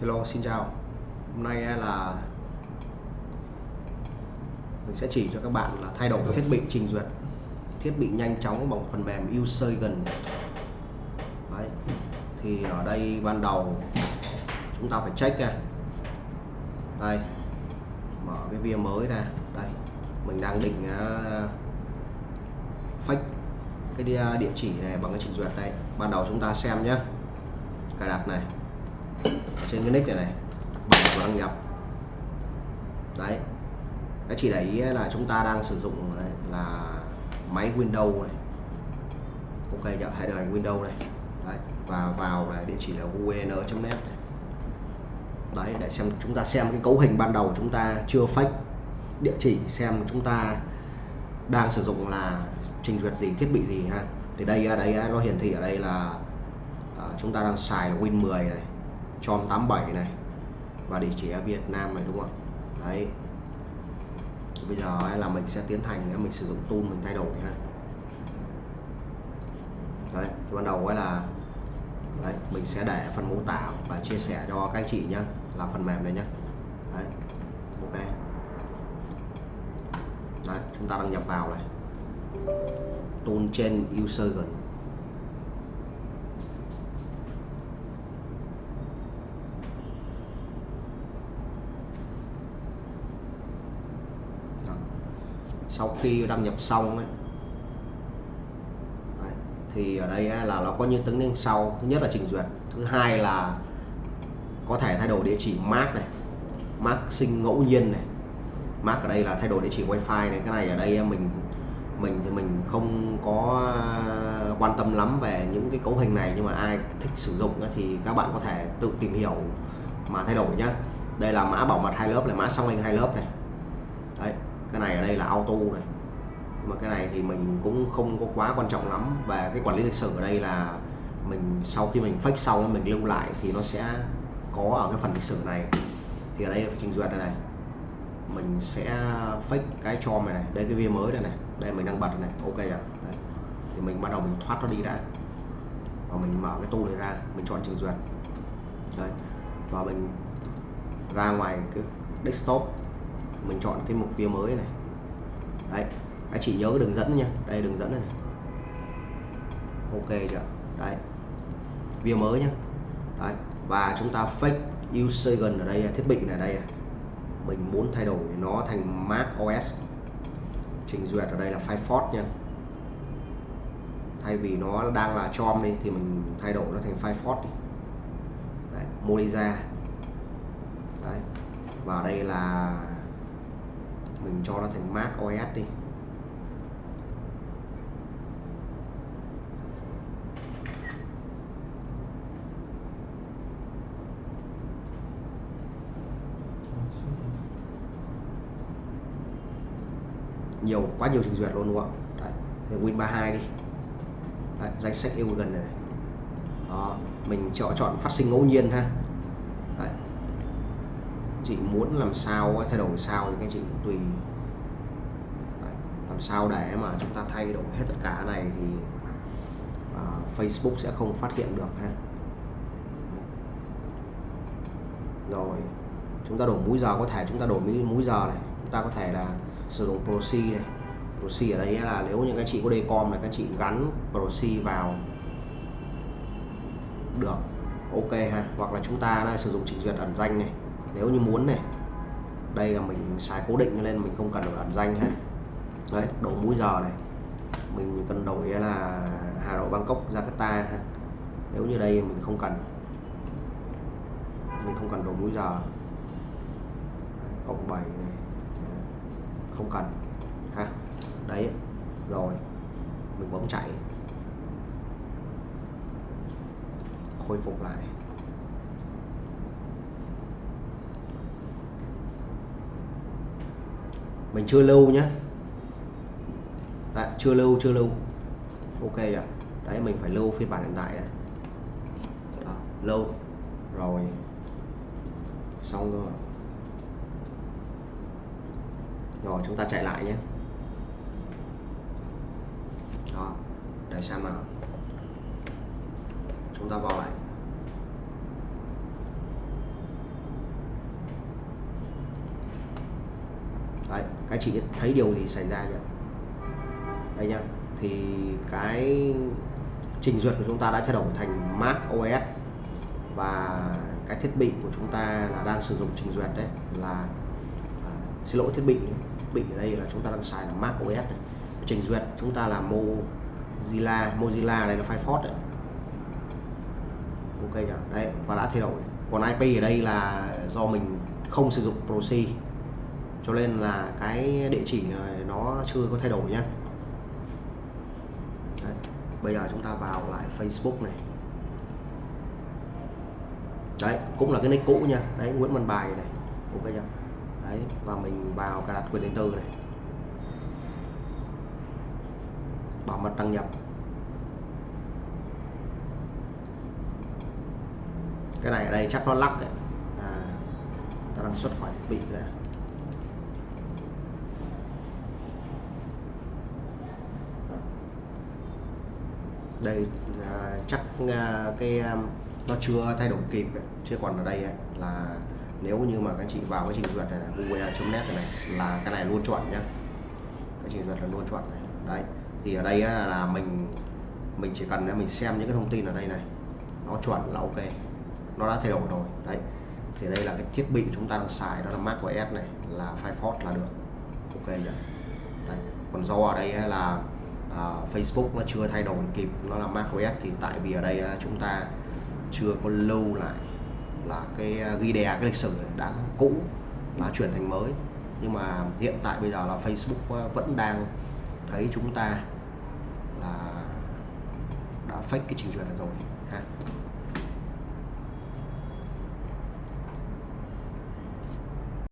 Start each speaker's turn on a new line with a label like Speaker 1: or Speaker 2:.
Speaker 1: Hello xin chào. Hôm nay là mình sẽ chỉ cho các bạn là thay đổi thiết bị trình duyệt. Thiết bị nhanh chóng bằng phần mềm Usergen Đấy. thì ở đây ban đầu chúng ta phải check ra đây mở cái view mới ra. Đây mình đang định uh, fake cái địa chỉ này bằng cái trình duyệt đây ban đầu chúng ta xem nhé cài đặt này trên cái nick này này bằng và đăng nhập. Đấy cái chỉ để ý là chúng ta đang sử dụng là máy Windows này. Ok nhận hệ điều hành Windows này. Đấy và vào là địa chỉ là un.net đấy để xem chúng ta xem cái cấu hình ban đầu chúng ta chưa fake. Địa chỉ xem chúng ta đang sử dụng là trình duyệt gì thiết bị gì ha. Thì đây đây nó hiển thị ở đây là uh, chúng ta đang xài Win 10 này. Chom 87 này. Và địa chỉ ở Việt Nam này đúng không đấy. Bây giờ là mình sẽ tiến hành mình sử dụng tool mình thay đổi ha. Đấy thì ban đầu ấy là đấy, mình sẽ để phần mô tả và chia sẻ cho các anh chị nhé là phần mềm này nhé đấy ok. Đấy chúng ta đăng nhập vào này. Tool trên user gần. Sau khi đăng nhập xong ấy, Đấy, thì ở đây là nó có những tính năng sau. Thứ nhất là trình duyệt thứ hai là có thể thay đổi địa chỉ MAC này MAC sinh ngẫu nhiên này. MAC ở đây là thay đổi địa chỉ wifi này. Cái này ở đây mình mình thì mình không có quan tâm lắm về những cái cấu hình này nhưng mà ai thích sử dụng thì các bạn có thể tự tìm hiểu mà thay đổi nhé đây là mã bảo mật hai lớp là mã song anh hai lớp này. Đấy cái này ở đây là auto này. Mà cái này thì mình cũng không có quá quan trọng lắm. Và cái quản lý lịch sử ở đây là mình, sau khi mình fake xong mình lưu lại thì nó sẽ có ở cái phần lịch sử này. Thì ở đây là trình duyệt đây này. Mình sẽ fake cái cho này này, đây cái view mới đây này, đây mình đang bật này, ok à đây. thì mình bắt đầu mình thoát nó đi đã. Và mình mở cái tool này ra, mình chọn trình duyệt. Đấy. Và mình ra ngoài cái desktop mình chọn cái mục view mới này. Đấy anh chị nhớ đường dẫn nha đây đường dẫn này, này. ok chưa? Đấy. View mới nhá, đấy và chúng ta fake user gần ở đây thiết bị này đây à. mình muốn thay đổi nó thành Mac OS trình duyệt ở đây là Firefox nha thay vì nó đang là Chrome đi thì mình thay đổi nó thành Firefox đi. Đấy, Mozilla. Đấy và đây là mình cho nó thành Mac OS đi. Nhiều quá nhiều trình duyệt luôn đúng không ạ? Win 32 đi. Đấy, danh sách yêu gần này, này. Đó mình chọn chọn phát sinh ngẫu nhiên ha chị muốn làm sao thay đổi sao thì các chị cũng tùy. Đấy. làm sao để mà chúng ta thay đổi hết tất cả này thì uh, Facebook sẽ không phát hiện được ha. Rồi chúng ta đổi múi giờ có thể chúng ta đổi múi giờ này chúng ta có thể là sử dụng proxy này. Proxy ở đây là nếu như các chị có decom là các chị gắn proxy vào được ok ha. Hoặc là chúng ta đã sử dụng trình duyệt ẩn danh này nếu như muốn này, đây là mình xài cố định lên, mình không cần đổi ẩn danh ha đấy đổi múi giờ này. Mình cần đổi là Hà Nội, Bangkok, Jakarta ha. Nếu như đây mình không cần. Mình không cần đổi múi giờ. Cộng 7 này. Không cần, ha. Đấy, rồi. Mình bấm chạy. Khôi phục lại. Mình chưa lưu nhé Đấy, chưa lưu chưa lưu ok ạ. Đấy mình phải lưu phiên bản hiện tại này. Đó, lưu rồi. Xong rồi. Rồi chúng ta chạy lại nhé. Đó để xem nào. Chúng ta vào lại. Các chị thấy điều gì xảy ra nhỉ đây nhá thì cái trình duyệt của chúng ta đã thay đổi thành Mac OS và cái thiết bị của chúng ta là đang sử dụng trình duyệt đấy là à, xin lỗi thiết bị bị ở đây là chúng ta đang xài là Mac OS này. trình duyệt chúng ta là Mozilla Mozilla này là Firefox đấy. Ok nhỉ đấy và đã thay đổi. Còn IP ở đây là do mình không sử dụng proxy cho nên là cái địa chỉ này nó chưa có thay đổi nhé đấy. bây giờ chúng ta vào lại Facebook này. Đấy cũng là cái nick cũ nha. Đấy Nguyễn Văn Bài này. Ok chưa? Đấy và mình vào cài đặt quyền điện tử này. Bảo mật đăng nhập. Cái này ở đây chắc nó lắc đấy à, ta đang xuất khỏi thiết bị này đây à, chắc à, cái à, nó chưa thay đổi kịp ấy. chứ còn ở đây ấy, là nếu như mà các chị vào cái trình duyệt này là google.net này, này là cái này luôn chuẩn nhá cái trình duyệt là luôn chuẩn này đấy thì ở đây là mình mình chỉ cần mình xem những cái thông tin ở đây này nó chuẩn là ok nó đã thay đổi rồi đấy thì đây là cái thiết bị chúng ta đang xài đó là Mac OS này là Firefox là được ok nhá đấy. còn do ở đây là uh, Facebook nó chưa thay đổi kịp nó là macOS thì tại vì ở đây uh, chúng ta chưa có lưu lại là cái à, ghi đè cái lịch sử đã cũ là chuyển thành mới. Nhưng mà hiện tại bây giờ là Facebook à, vẫn đang thấy chúng ta là đã fake cái trình duyệt này rồi ha.